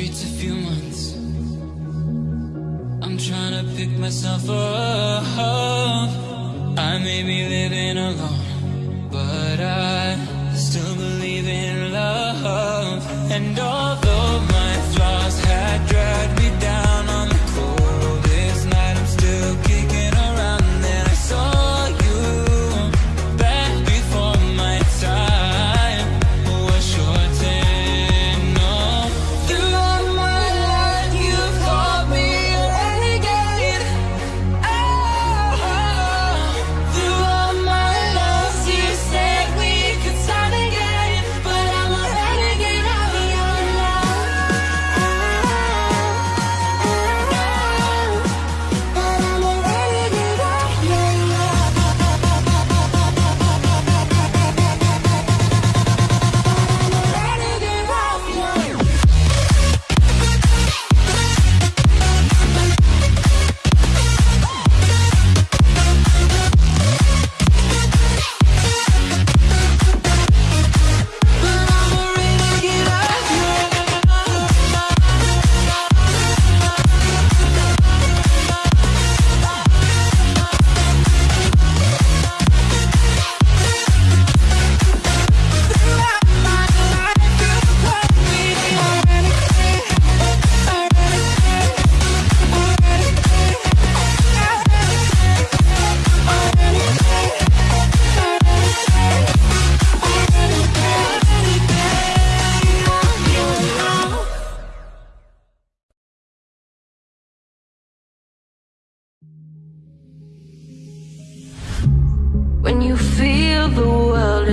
streets a few months. I'm trying to pick myself up. I may be living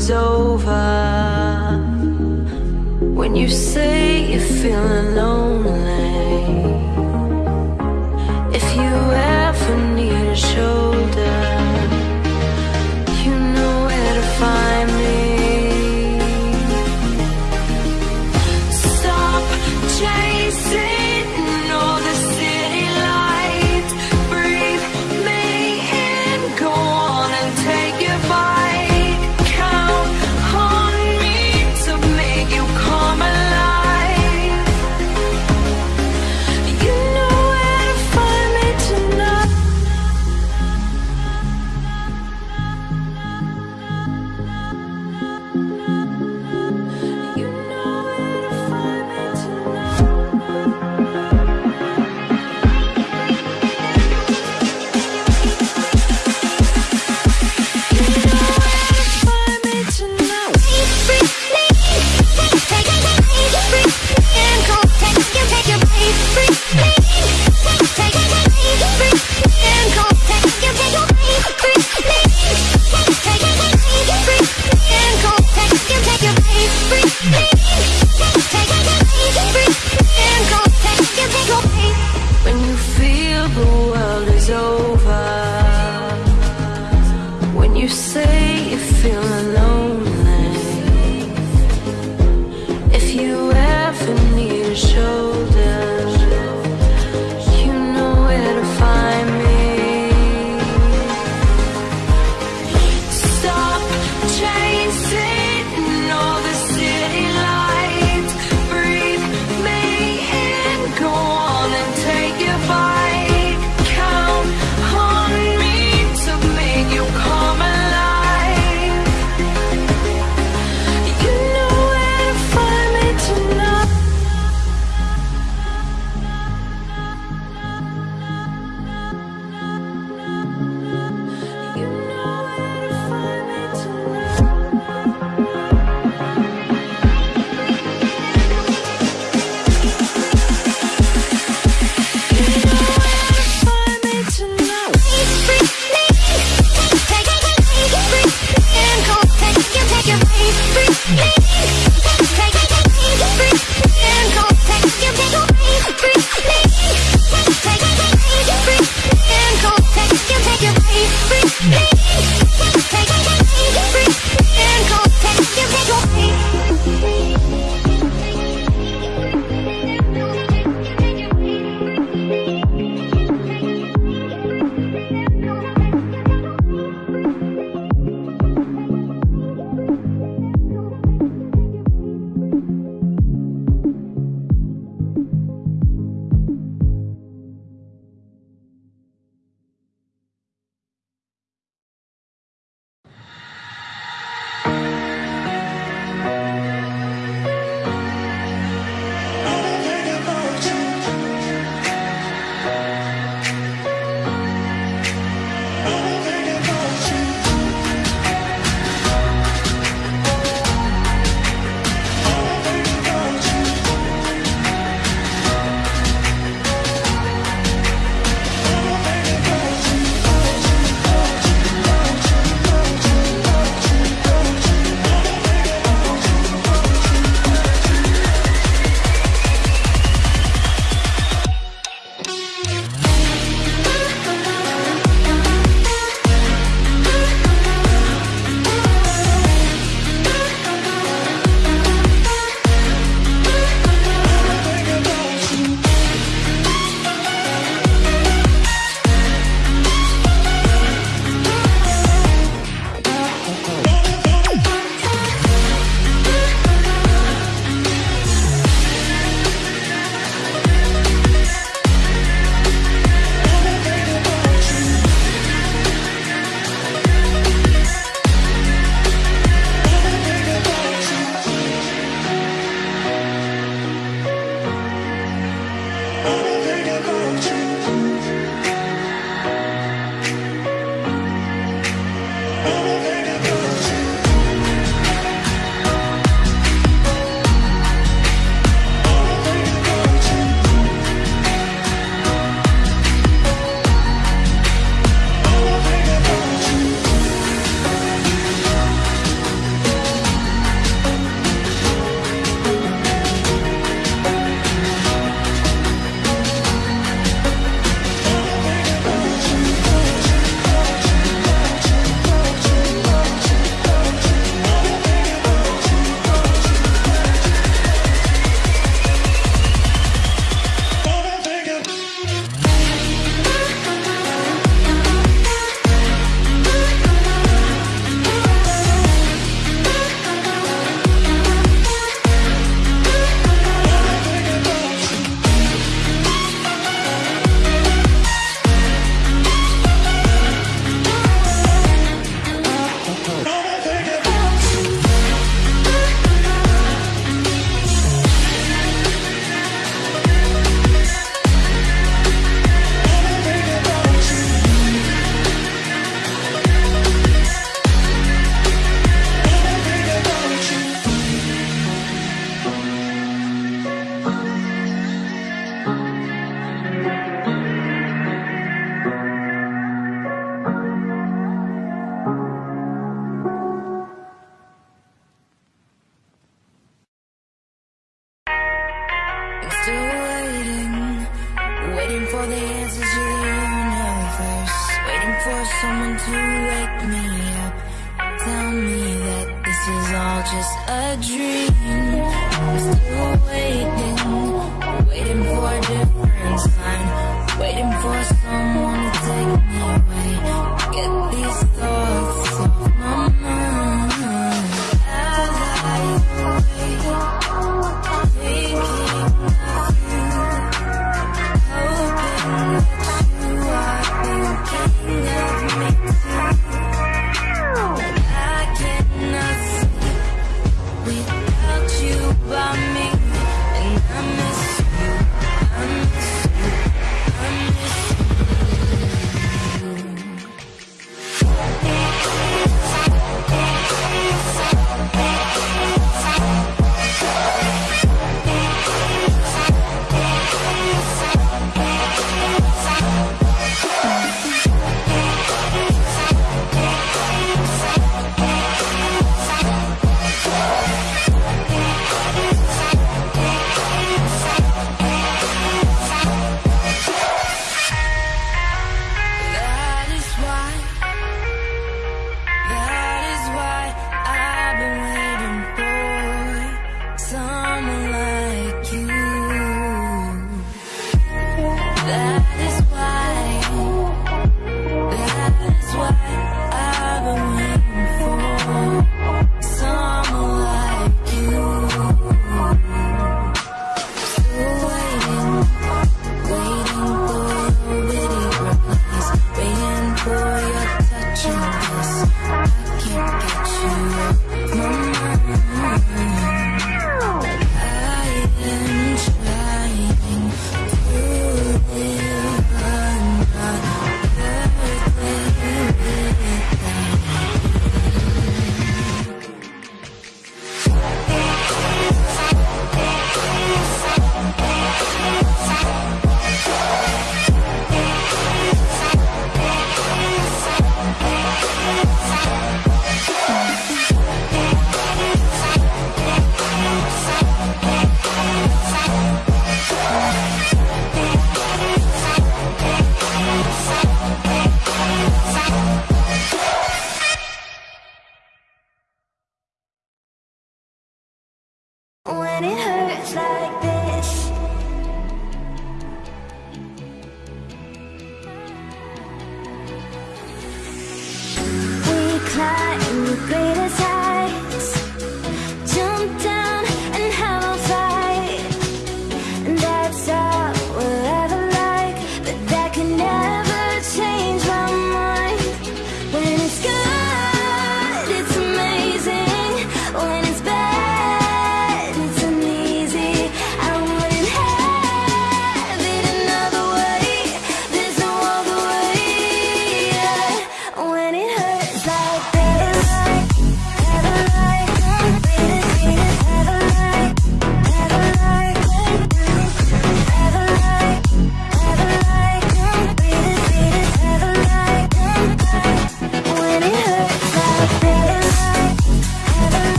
is over. When you say you're feeling lonely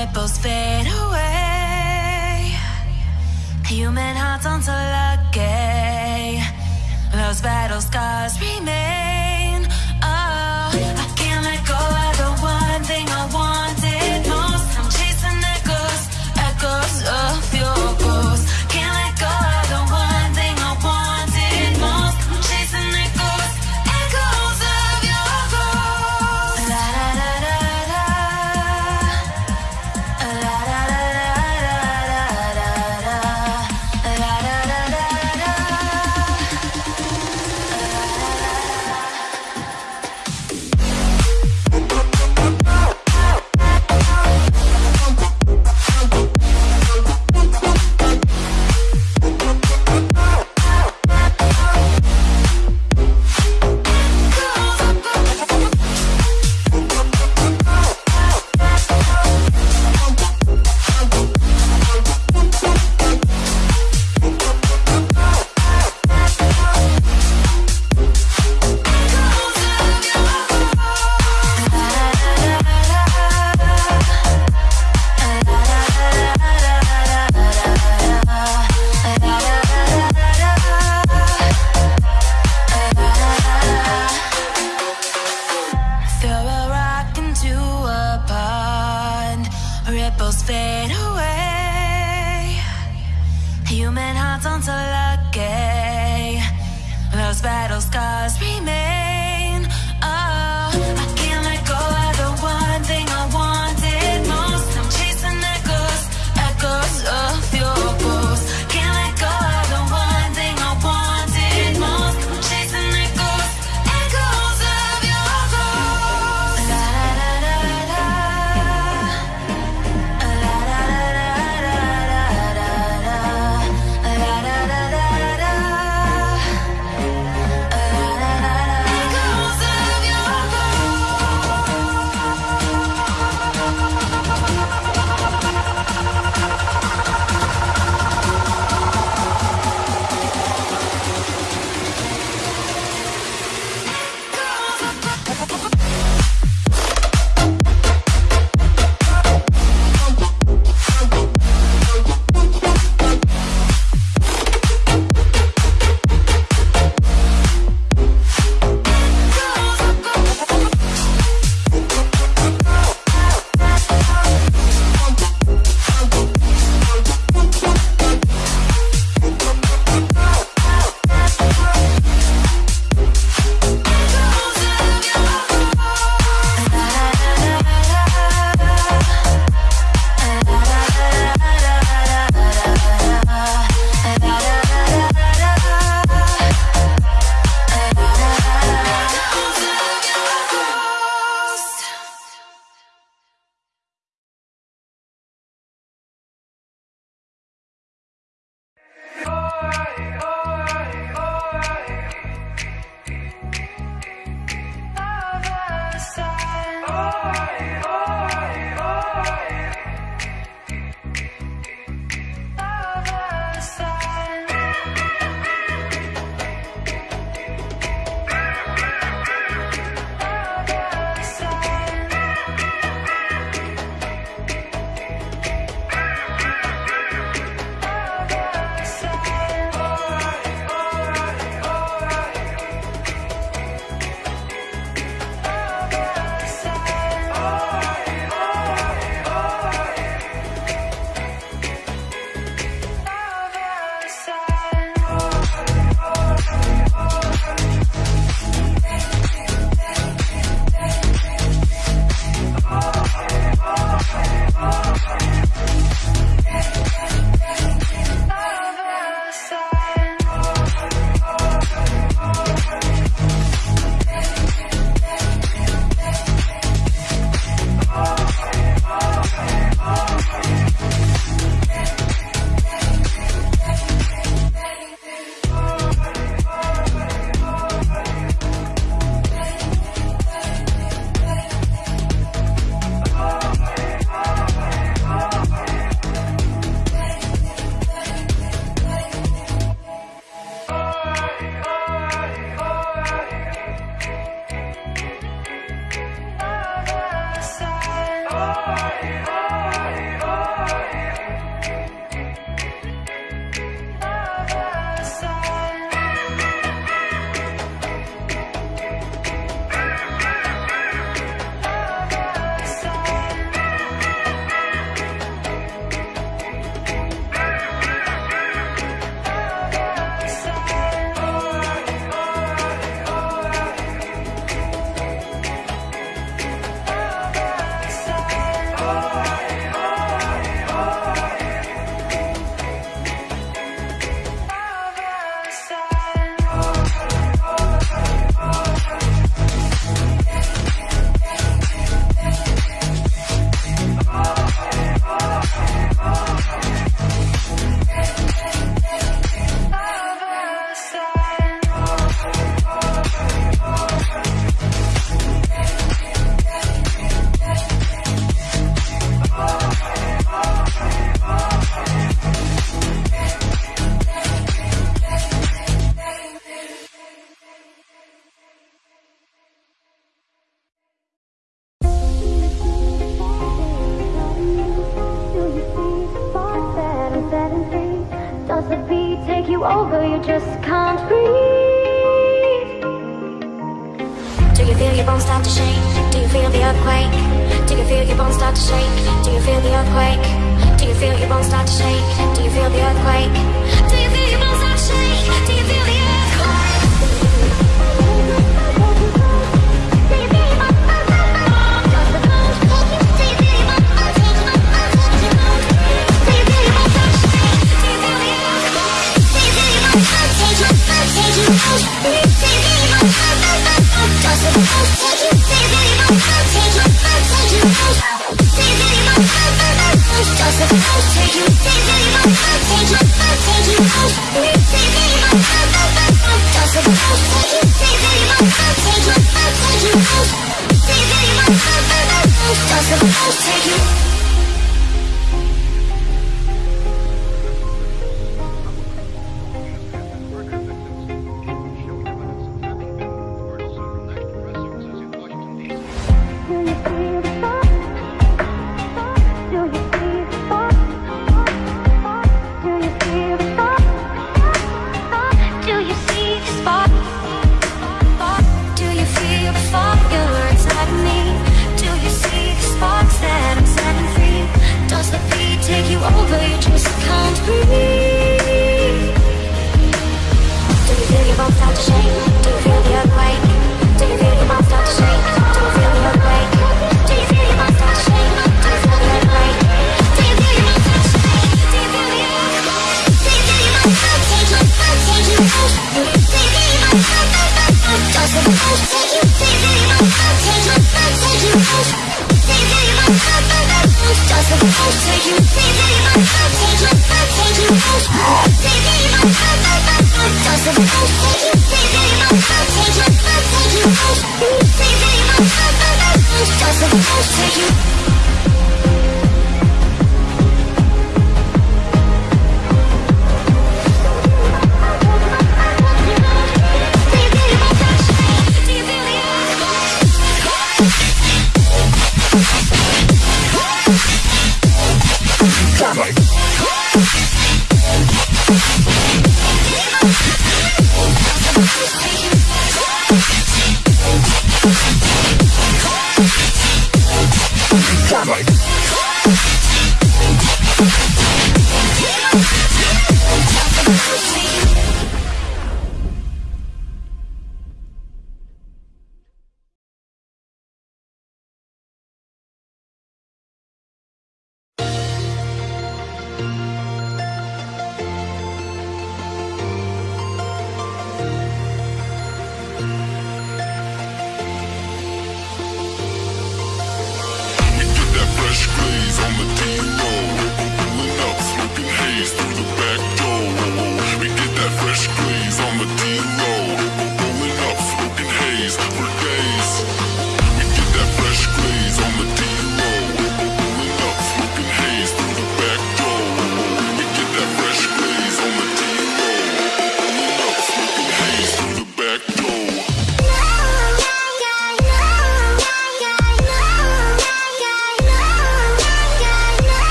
ripples fade away. Human hearts aren't so lucky. Those battle scars remain.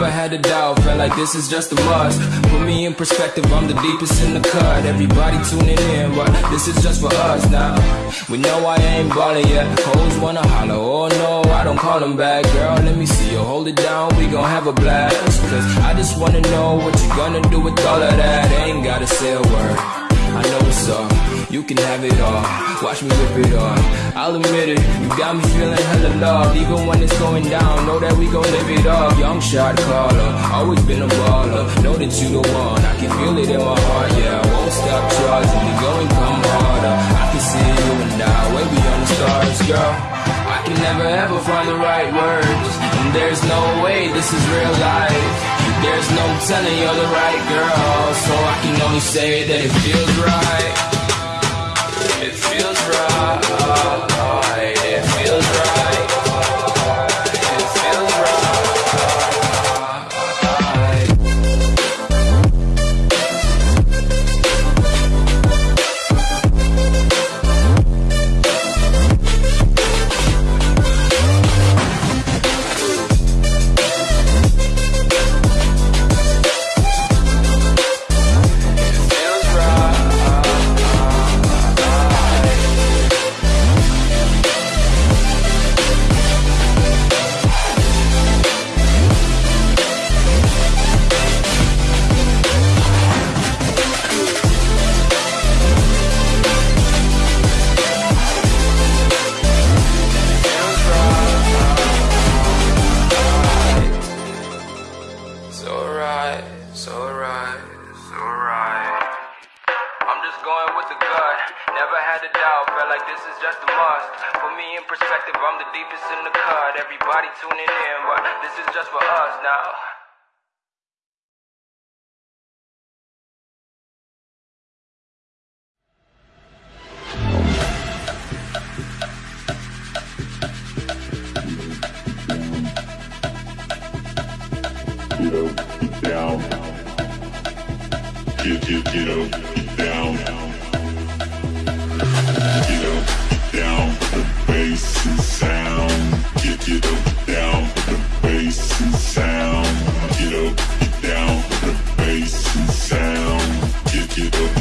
Never had a doubt, felt like this is just a must. Put me in perspective, I'm the deepest in the cut. Everybody tuning in, but this is just for us now. We know I ain't ballin' yet. Hoes wanna holler, oh no, I don't call them back. Girl, let me see you hold it down, we gon' have a blast. Cause I just wanna know what you gonna do with all of that. Ain't gotta say a word. I know it's up, you can have it all. Watch me rip it off. I'll admit it, you got me feeling hella loved. Even when it's going down, know that we gon' live it up. Young shot caller, always been a baller. Know that you the one, I can feel it in my heart. Yeah, I won't stop charging, we go and come harder. I can see you and I, way beyond the stars, girl. I can never ever find the right words, and there's no way this is real life. There's no telling you're the right girl, so I can only say that it feels right. It feels right. Had a doubt, felt like this is just a must. Put me in perspective, I'm the deepest in the cut. Everybody tuning in, but this is just for us now. get get, get up, get down. Get, up, down, the bass and sound. Get up, get down, the bass and sound. Get, get up,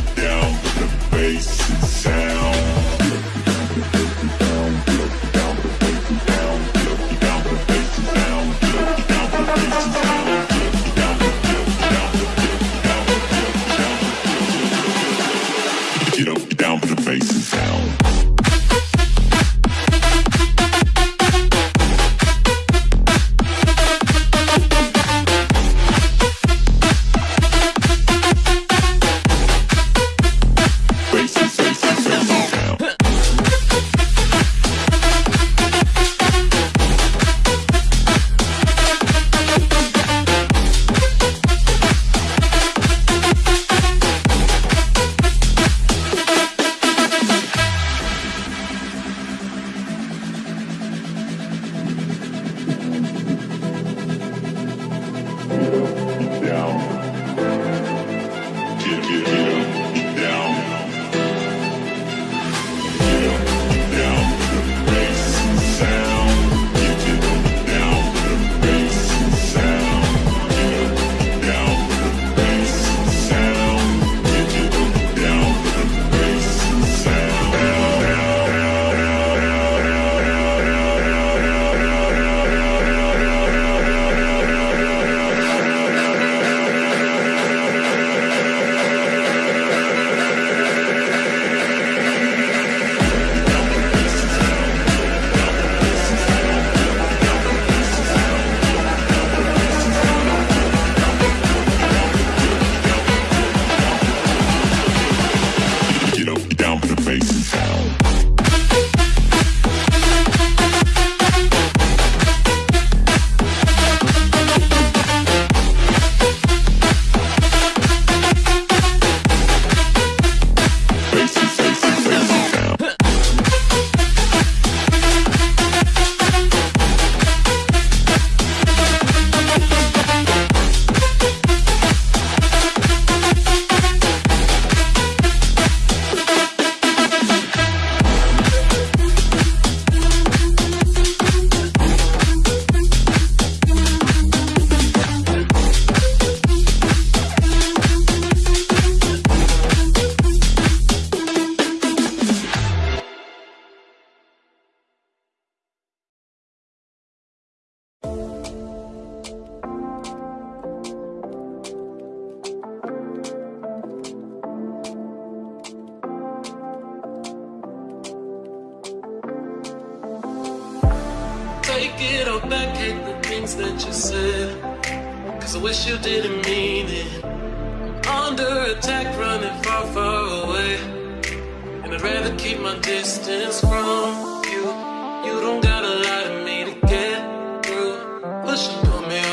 but she coming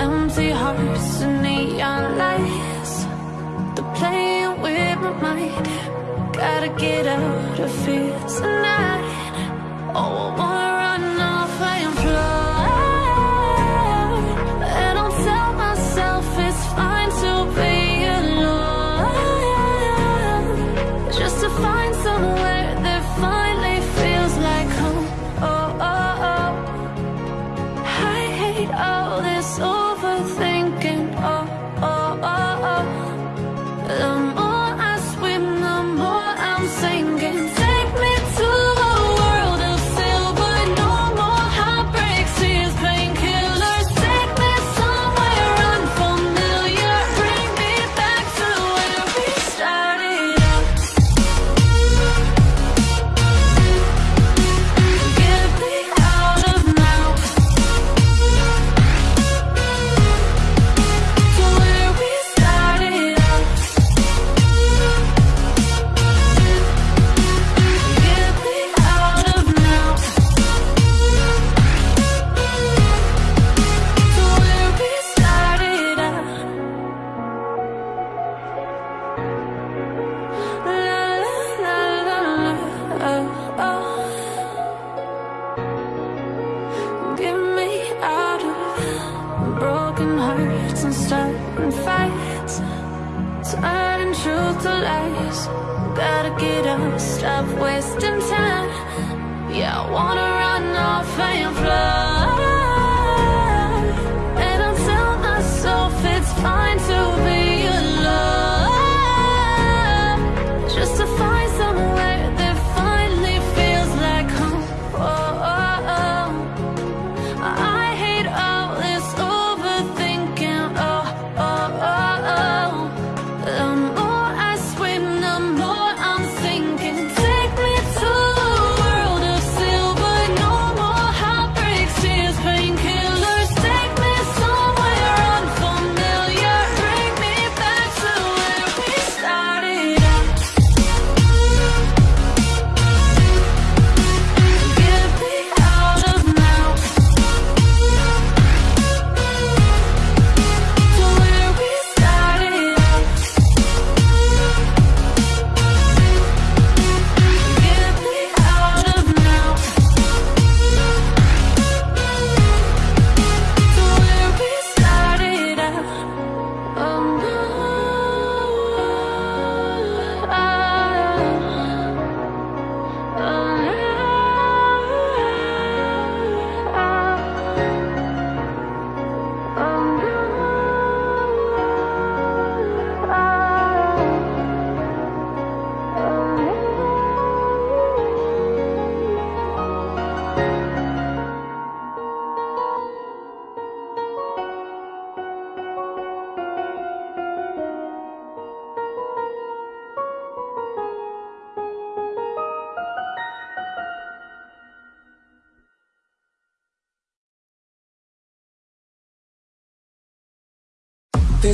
empty hearts and neon lights. They're playing with my mind. Gotta get out of here tonight. Oh, I wanna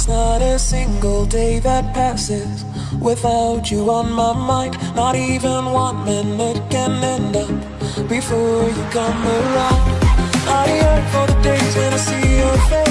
Not a single day that passes without you on my mind. Not even one minute can end up before you come around. I yearn for the days when I see your face.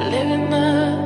Thank